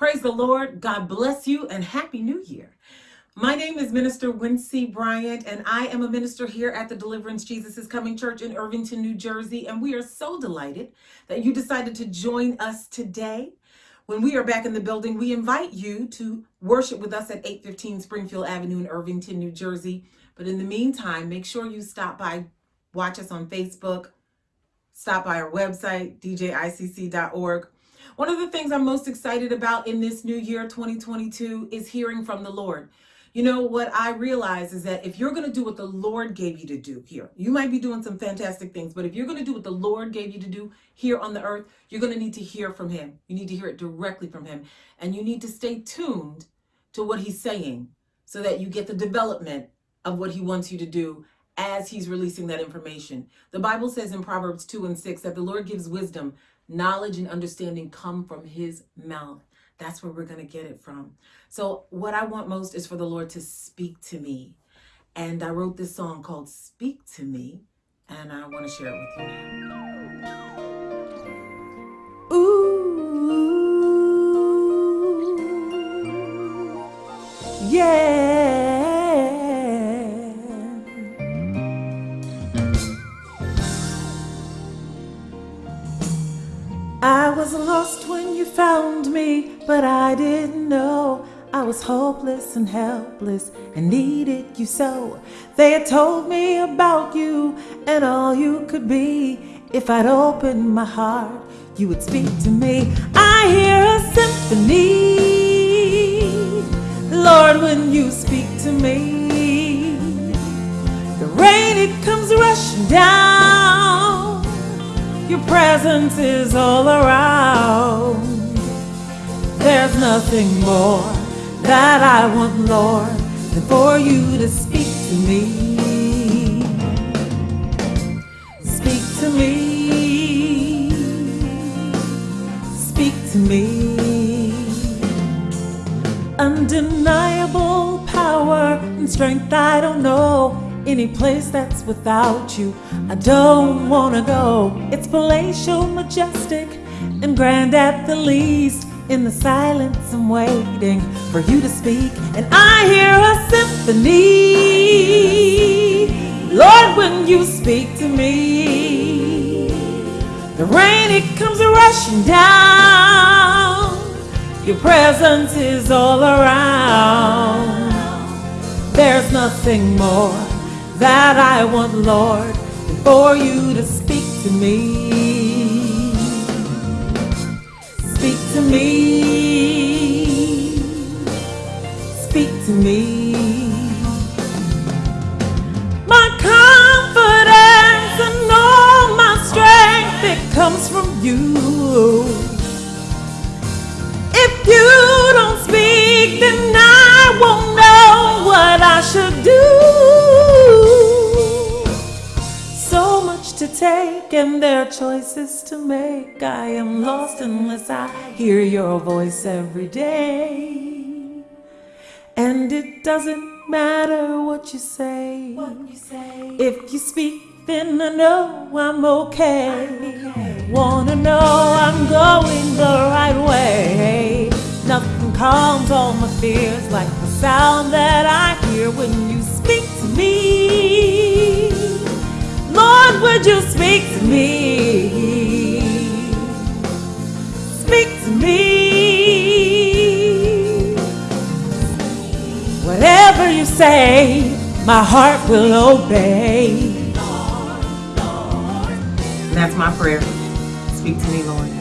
Praise the Lord. God bless you and Happy New Year. My name is Minister Wincy Bryant, and I am a minister here at the Deliverance Jesus is Coming Church in Irvington, New Jersey. And we are so delighted that you decided to join us today. When we are back in the building, we invite you to worship with us at 815 Springfield Avenue in Irvington, New Jersey. But in the meantime, make sure you stop by, watch us on Facebook, stop by our website, djicc.org one of the things I'm most excited about in this new year, 2022, is hearing from the Lord. You know, what I realize is that if you're going to do what the Lord gave you to do here, you might be doing some fantastic things, but if you're going to do what the Lord gave you to do here on the earth, you're going to need to hear from Him. You need to hear it directly from Him. And you need to stay tuned to what He's saying so that you get the development of what He wants you to do as He's releasing that information. The Bible says in Proverbs 2 and 6 that the Lord gives wisdom knowledge and understanding come from his mouth. That's where we're going to get it from. So what I want most is for the Lord to speak to me. And I wrote this song called Speak to Me, and I want to share it with you now. Ooh, yeah. Was lost when you found me, but I didn't know I was hopeless and helpless and needed you so. They had told me about you and all you could be. If I'd opened my heart, you would speak to me. I hear a symphony, Lord, when you speak to me. The rain, it comes rushing down presence is all around. There's nothing more that I want, Lord, than for you to speak to me. Speak to me. Speak to me. Undeniable power and strength I don't know any place that's without you. I don't wanna go. It's palatial, majestic, and grand at the least. In the silence, I'm waiting for you to speak, and I hear a symphony. Lord, when you speak to me, the rain it comes rushing down. Your presence is all around. There's nothing more that I want, Lord, for you to speak to me. Speak to me. Speak to me. My confidence and all my strength, it comes from you. Take and there are choices to make. I am lost unless I hear your voice every day. And it doesn't matter what you say. If you speak, then I know I'm okay. Wanna know I'm going the right way. Nothing calms all my fears like the sound that I hear when you speak to me. Lord, would you speak to me? Speak to me. Whatever you say, my heart will obey. And that's my prayer. Speak to me, Lord.